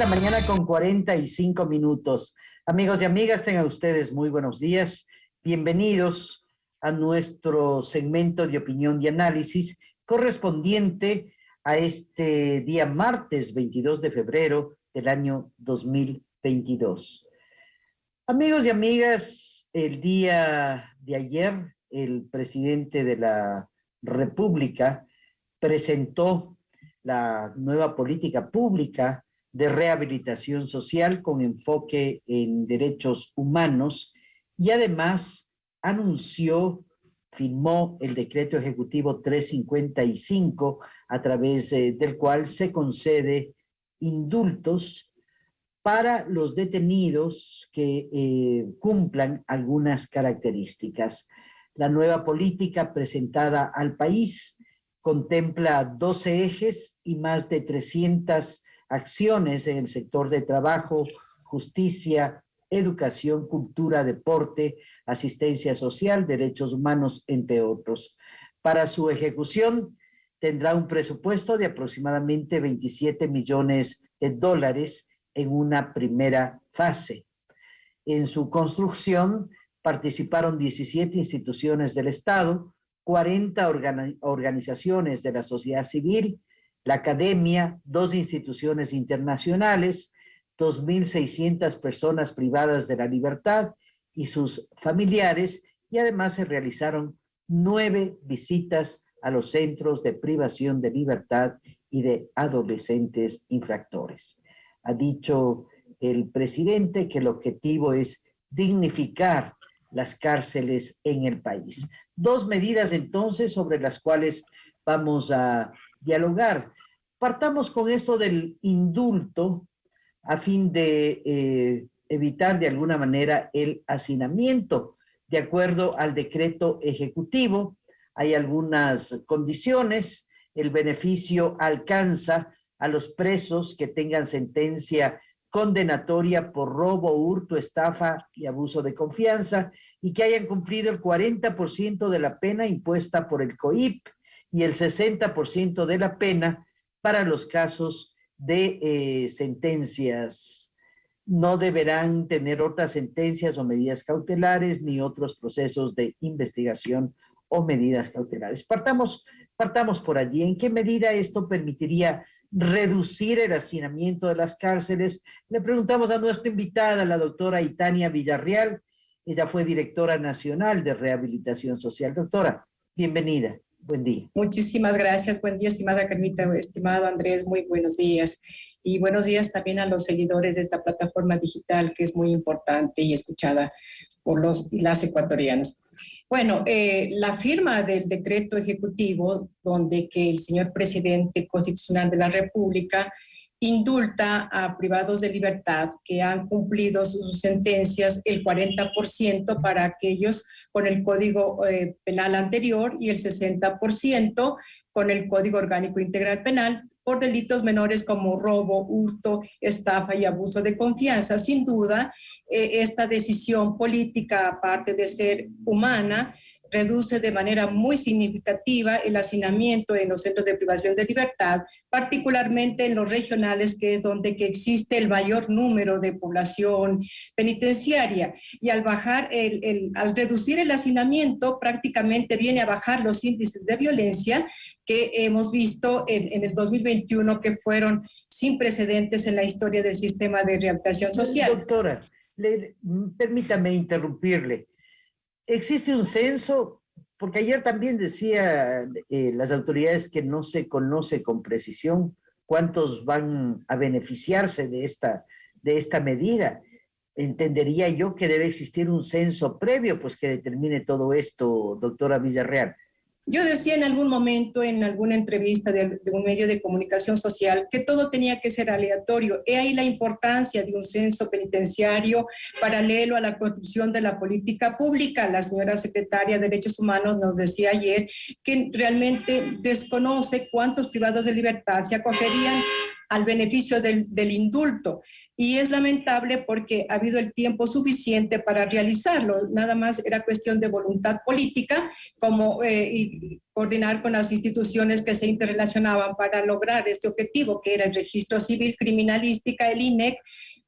la mañana con 45 minutos. Amigos y amigas, tengan ustedes muy buenos días. Bienvenidos a nuestro segmento de opinión y análisis correspondiente a este día martes 22 de febrero del año 2022. Amigos y amigas, el día de ayer el presidente de la República presentó la nueva política pública de rehabilitación social con enfoque en derechos humanos y además anunció, firmó el decreto ejecutivo 355 a través eh, del cual se concede indultos para los detenidos que eh, cumplan algunas características. La nueva política presentada al país contempla 12 ejes y más de 300 acciones en el sector de trabajo, justicia, educación, cultura, deporte, asistencia social, derechos humanos, entre otros. Para su ejecución tendrá un presupuesto de aproximadamente 27 millones de dólares en una primera fase. En su construcción participaron 17 instituciones del Estado, 40 organizaciones de la sociedad civil, la academia, dos instituciones internacionales, 2.600 personas privadas de la libertad y sus familiares, y además se realizaron nueve visitas a los centros de privación de libertad y de adolescentes infractores. Ha dicho el presidente que el objetivo es dignificar las cárceles en el país. Dos medidas entonces sobre las cuales vamos a dialogar. Partamos con esto del indulto a fin de eh, evitar de alguna manera el hacinamiento. De acuerdo al decreto ejecutivo, hay algunas condiciones. El beneficio alcanza a los presos que tengan sentencia condenatoria por robo, hurto, estafa y abuso de confianza y que hayan cumplido el 40% de la pena impuesta por el COIP y el 60% de la pena para los casos de eh, sentencias. No deberán tener otras sentencias o medidas cautelares ni otros procesos de investigación o medidas cautelares. Partamos, partamos por allí. ¿En qué medida esto permitiría reducir el hacinamiento de las cárceles? Le preguntamos a nuestra invitada, la doctora Itania Villarreal. Ella fue directora nacional de rehabilitación social. Doctora, bienvenida. Buen día. Muchísimas gracias. Buen día, estimada Carmita, estimado Andrés. Muy buenos días. Y buenos días también a los seguidores de esta plataforma digital que es muy importante y escuchada por los las ecuatorianas. Bueno, eh, la firma del decreto ejecutivo donde que el señor presidente constitucional de la República indulta a privados de libertad que han cumplido sus sentencias el 40% para aquellos con el Código eh, Penal anterior y el 60% con el Código Orgánico Integral Penal por delitos menores como robo, hurto, estafa y abuso de confianza. Sin duda, eh, esta decisión política, aparte de ser humana, reduce de manera muy significativa el hacinamiento en los centros de privación de libertad, particularmente en los regionales, que es donde que existe el mayor número de población penitenciaria. Y al bajar, el, al reducir el hacinamiento, prácticamente viene a bajar los índices de violencia que hemos visto en, en el 2021, que fueron sin precedentes en la historia del sistema de rehabilitación social. Doctora, le, permítame interrumpirle existe un censo, porque ayer también decía eh, las autoridades que no se conoce con precisión cuántos van a beneficiarse de esta, de esta medida. Entendería yo que debe existir un censo previo, pues que determine todo esto, doctora Villarreal. Yo decía en algún momento, en alguna entrevista de, un medio de comunicación social, que todo tenía que ser aleatorio. He ahí la importancia de un censo penitenciario paralelo a la construcción de la política pública. La señora secretaria de Derechos Humanos nos decía ayer que realmente desconoce cuántos privados de libertad se acogerían al beneficio del, del indulto y es lamentable porque ha habido el tiempo suficiente para realizarlo. Nada más era cuestión de voluntad política, como eh, coordinar con las instituciones que se interrelacionaban para lograr este objetivo, que era el registro civil criminalística, el INEC,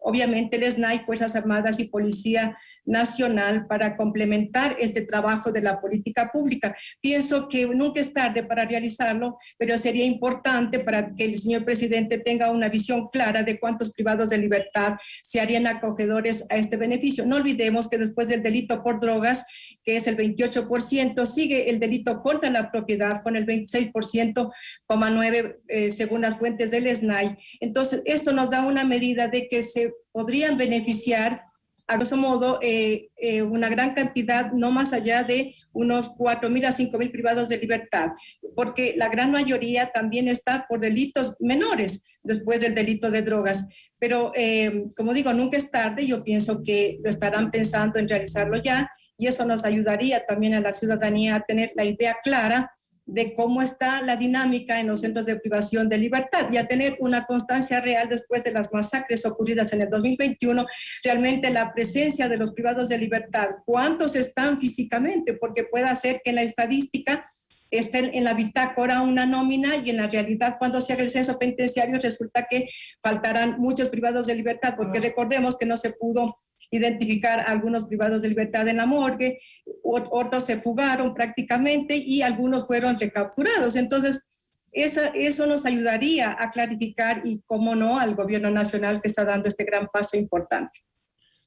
obviamente el SNAI, Fuerzas Armadas y Policía Nacional para complementar este trabajo de la política pública. Pienso que nunca es tarde para realizarlo, pero sería importante para que el señor presidente tenga una visión clara de cuántos privados de libertad se harían acogedores a este beneficio. No olvidemos que después del delito por drogas, que es el 28%, sigue el delito contra la propiedad con el 26,9% eh, según las fuentes del SNAI. Entonces, esto nos da una medida de que se podrían beneficiar a grosso modo, eh, eh, una gran cantidad, no más allá de unos 4.000 a 5.000 privados de libertad, porque la gran mayoría también está por delitos menores después del delito de drogas. Pero, eh, como digo, nunca es tarde, yo pienso que lo estarán pensando en realizarlo ya, y eso nos ayudaría también a la ciudadanía a tener la idea clara de cómo está la dinámica en los centros de privación de libertad y a tener una constancia real después de las masacres ocurridas en el 2021, realmente la presencia de los privados de libertad, cuántos están físicamente, porque puede ser que en la estadística esté en la bitácora una nómina y en la realidad cuando se haga el censo penitenciario resulta que faltarán muchos privados de libertad, porque recordemos que no se pudo identificar algunos privados de libertad en la morgue, otros se fugaron prácticamente y algunos fueron recapturados. Entonces, eso, eso nos ayudaría a clarificar y, cómo no, al gobierno nacional que está dando este gran paso importante.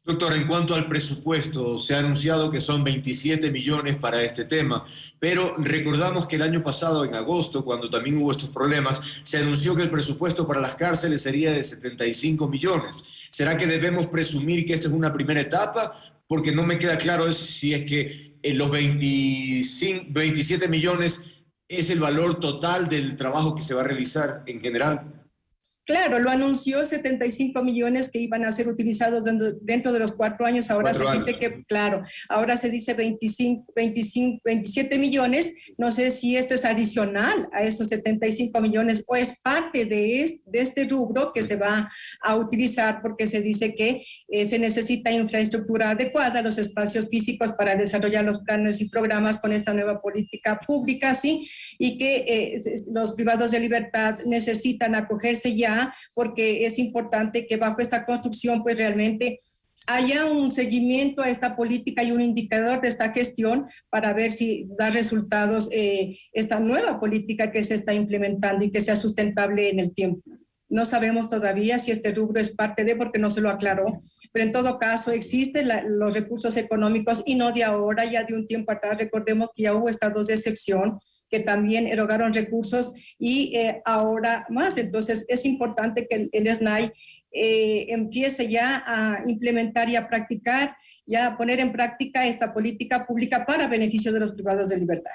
Doctor, en cuanto al presupuesto, se ha anunciado que son 27 millones para este tema, pero recordamos que el año pasado, en agosto, cuando también hubo estos problemas, se anunció que el presupuesto para las cárceles sería de 75 millones. ¿Será que debemos presumir que esta es una primera etapa? Porque no me queda claro si es que en los 25, 27 millones es el valor total del trabajo que se va a realizar en general. Claro, lo anunció 75 millones que iban a ser utilizados dentro, de los cuatro años. Ahora se dice que, claro, ahora se dice 25, 25, 27 millones. No sé si esto es adicional a esos 75 millones o es parte de, de este rubro que se va a utilizar porque se dice que eh, se necesita infraestructura adecuada, los espacios físicos para desarrollar los planes y programas con esta nueva política pública, ¿sí? Y que eh, los privados de libertad necesitan acogerse ya porque es importante que bajo esta construcción pues realmente haya un seguimiento a esta política y un indicador de esta gestión para ver si da resultados eh, esta nueva política que se está implementando y que sea sustentable en el tiempo. No sabemos todavía si este rubro es parte de, porque no se lo aclaró, pero en todo caso existen los recursos económicos y no de ahora, ya de un tiempo atrás. Recordemos que ya hubo estados de excepción que también erogaron recursos y eh, ahora más. Entonces es importante que el, SNAI eh, empiece ya a implementar y a practicar, ya a poner en práctica esta política pública para beneficio de los privados de libertad.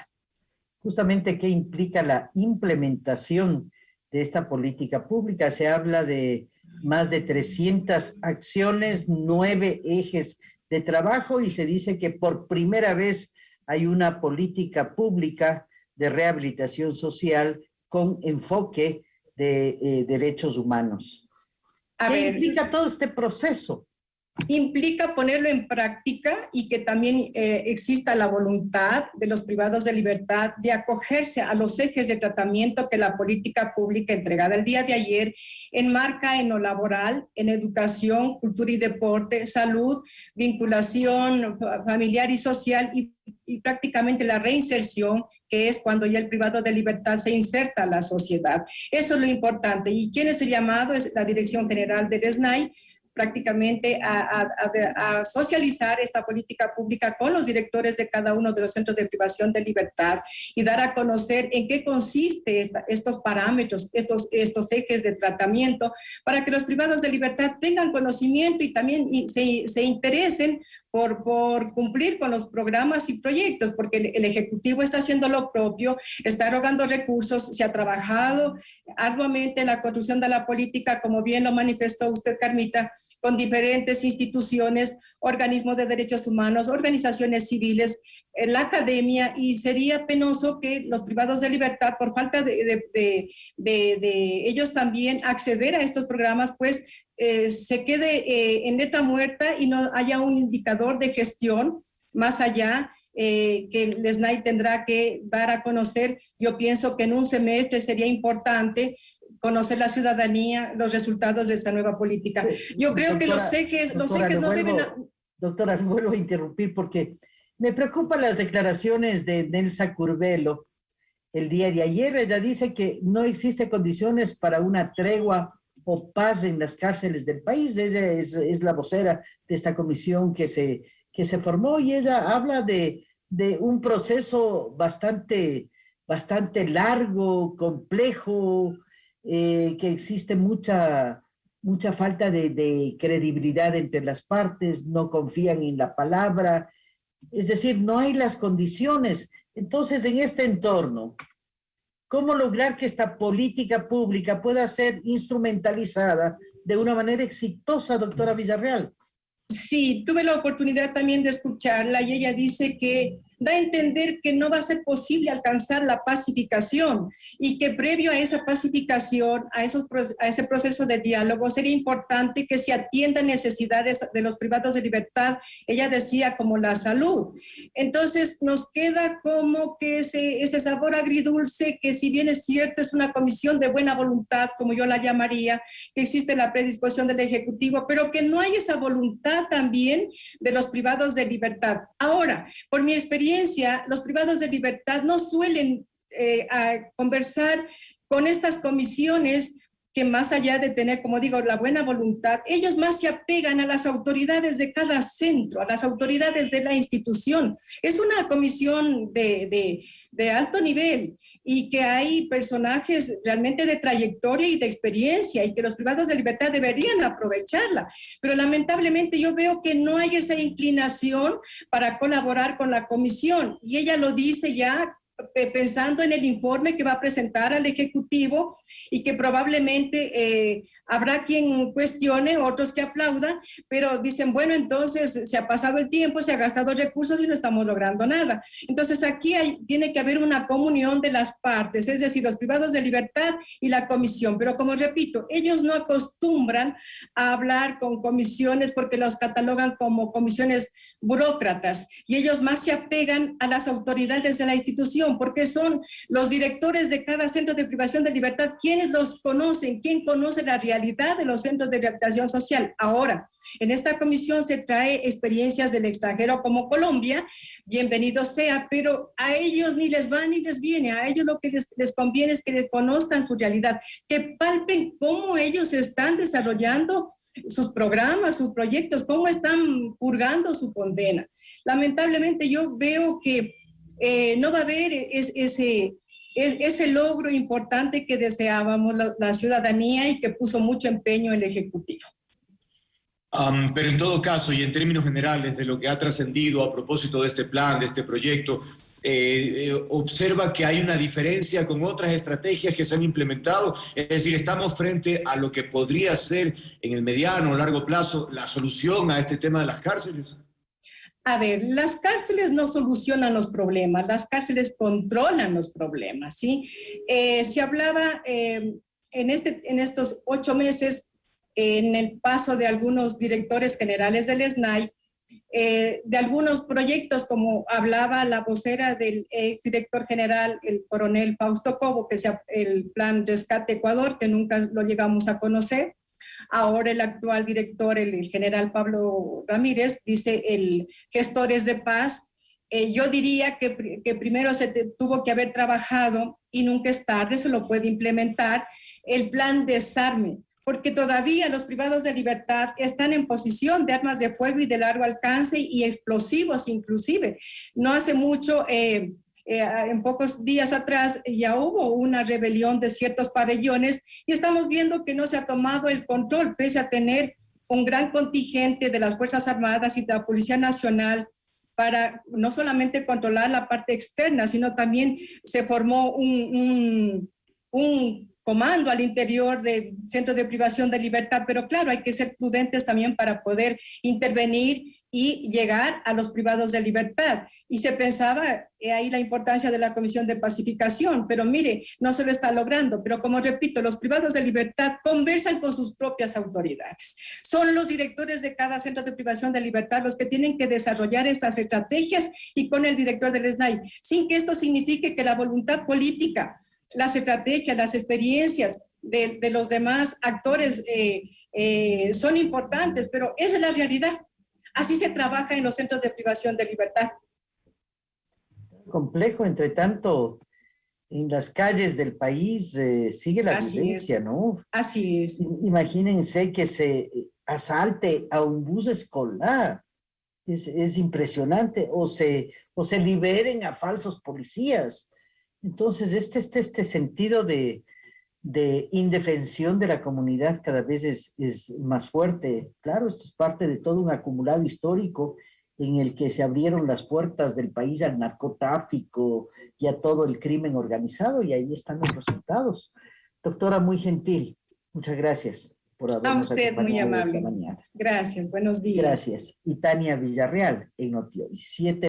Justamente, ¿qué implica la implementación de esta política pública. Se habla de más de 300 acciones, nueve ejes de trabajo y se dice que por primera vez hay una política pública de rehabilitación social con enfoque de eh, derechos humanos. ¿Qué implica todo este proceso? Implica ponerlo en práctica y que también eh, exista la voluntad de los privados de libertad de acogerse a los ejes de tratamiento que la política pública entregada el día de ayer enmarca en lo laboral, en educación, cultura y deporte, salud, vinculación familiar y social y, prácticamente la reinserción, que es cuando ya el privado de libertad se inserta a la sociedad. Eso es lo importante. ¿Y quién es el llamado? Es la Dirección General del SNAI, prácticamente a, socializar esta política pública con los directores de cada uno de los centros de privación de libertad y dar a conocer en qué consiste estos parámetros, estos, estos ejes de tratamiento, para que los privados de libertad tengan conocimiento y también se, se interesen por, por, cumplir con los programas y proyectos, porque el, Ejecutivo está haciendo lo propio, está erogando recursos, se ha trabajado arduamente en la construcción de la política, como bien lo manifestó usted, Carmita, con diferentes instituciones, organismos de derechos humanos, organizaciones civiles, eh, la academia, y sería penoso que los privados de libertad, por falta de, ellos también acceder a estos programas, pues eh, se quede eh, en letra muerta y no haya un indicador de gestión más allá que el SNAI tendrá que dar a conocer. Yo pienso que en un semestre sería importante conocer la ciudadanía, los resultados de esta nueva política. Yo creo que los ejes, los ejes no deben... Doctora, vuelvo a interrumpir porque me preocupan las declaraciones de Nelsa Curvelo el día de ayer. Ella dice que no existe condiciones para una tregua o paz en las cárceles del país. Ella es, es la vocera de esta comisión que se, que se formó y ella habla de, de un proceso bastante, bastante largo, complejo, eh, que existe mucha, mucha falta de, credibilidad entre las partes, no confían en la palabra, es decir, no hay las condiciones. Entonces, en este entorno, ¿cómo lograr que esta política pública pueda ser instrumentalizada de una manera exitosa, doctora Villarreal? Sí, tuve la oportunidad también de escucharla y ella dice que da a entender que no va a ser posible alcanzar la pacificación y que previo a esa pacificación, a, ese proceso de diálogo, sería importante que se atiendan necesidades de los privados de libertad, ella decía como la salud. Entonces nos queda como que ese, ese sabor agridulce, que si bien es cierto, es una comisión de buena voluntad, como yo la llamaría, que existe la predisposición del Ejecutivo, pero que no hay esa voluntad también de los privados de libertad. Ahora, por mi experiencia, los privados de libertad no suelen eh, conversar con estas comisiones que más allá de tener, como digo, la buena voluntad, ellos más se apegan a las autoridades de cada centro, a las autoridades de la institución. Es una comisión de, de, alto nivel y que hay personajes realmente de trayectoria y de experiencia y que los privados de libertad deberían aprovecharla. Pero lamentablemente yo veo que no hay esa inclinación para colaborar con la comisión y ella lo dice ya pensando en el informe que va a presentar al Ejecutivo y que probablemente eh, habrá quien cuestione, otros que aplaudan, pero dicen, bueno, entonces se ha pasado el tiempo, se ha gastado recursos y no estamos logrando nada. Entonces aquí tiene que haber una comunión de las partes, es decir, los privados de libertad y la comisión. Pero como repito, ellos no acostumbran a hablar con comisiones porque los catalogan como comisiones burócratas y ellos más se apegan a las autoridades de la institución porque son los directores de cada centro de privación de libertad quienes los conocen, quién conoce la realidad de los centros de rehabilitación social. Ahora, en esta comisión se trae experiencias del extranjero como Colombia, bienvenido sea, pero a ellos ni les va ni les viene, a ellos lo que les, les conviene es que conozcan su realidad, que palpen cómo ellos están desarrollando sus programas, sus proyectos, cómo están purgando su condena. Lamentablemente yo veo que eh, no va a haber ese, logro importante que deseábamos la, ciudadanía y que puso mucho empeño el Ejecutivo. pero en todo caso, y en términos generales de lo que ha trascendido a propósito de este plan, de este proyecto, eh, eh, observa que hay una diferencia con otras estrategias que se han implementado, es decir, estamos frente a lo que podría ser en el mediano o largo plazo la solución a este tema de las cárceles. A ver, las cárceles no solucionan los problemas, las cárceles controlan los problemas, ¿sí? Eh, se hablaba en, este, en estos ocho meses, en el paso de algunos directores generales del SNAI, eh, de algunos proyectos, como hablaba la vocera del exdirector general, el coronel Fausto Cobo, que es el plan Rescate Ecuador, que nunca lo llegamos a conocer. Ahora el actual director, el, general Pablo Ramírez, dice el gestores de paz. Eh, yo diría que, que primero se tuvo que haber trabajado, y nunca es tarde, se lo puede implementar, el plan desarme, porque todavía los privados de libertad están en posición de armas de fuego y de largo alcance y explosivos inclusive. No hace mucho, eh, eh, en pocos días atrás, ya hubo una rebelión de ciertos pabellones y estamos viendo que no se ha tomado el control, pese a tener un gran contingente de las Fuerzas Armadas y de la Policía Nacional para no solamente controlar la parte externa, sino también se formó un, un, un comando al interior del centro de privación de libertad, pero claro, hay que ser prudentes también para poder intervenir y llegar a los privados de libertad. Y se pensaba eh, ahí la importancia de la Comisión de Pacificación, pero mire, no se lo está logrando. Pero como repito, los privados de libertad conversan con sus propias autoridades. Son los directores de cada centro de privación de libertad los que tienen que desarrollar estas estrategias y con el director del SNAI, sin que esto signifique que la voluntad política, las estrategias, las experiencias de, los demás actores eh, eh, son importantes, pero esa es la realidad. Así se trabaja en los centros de privación de libertad. Complejo, entre tanto, en las calles del país eh, sigue la violencia, ¿no? Así es. Imagínense que se asalte a un bus escolar. Es, impresionante. O se, o se liberen a falsos policías. Entonces, este, este, este sentido de, de indefensión de la comunidad cada vez es, es, más fuerte. Claro, esto es parte de todo un acumulado histórico en el que se abrieron las puertas del país al narcotráfico y a todo el crimen organizado y ahí están los resultados. Doctora, muy gentil, muchas gracias por habernos A usted, muy amable. Gracias, buenos días. Gracias. Y Tania Villarreal en Notioy, siete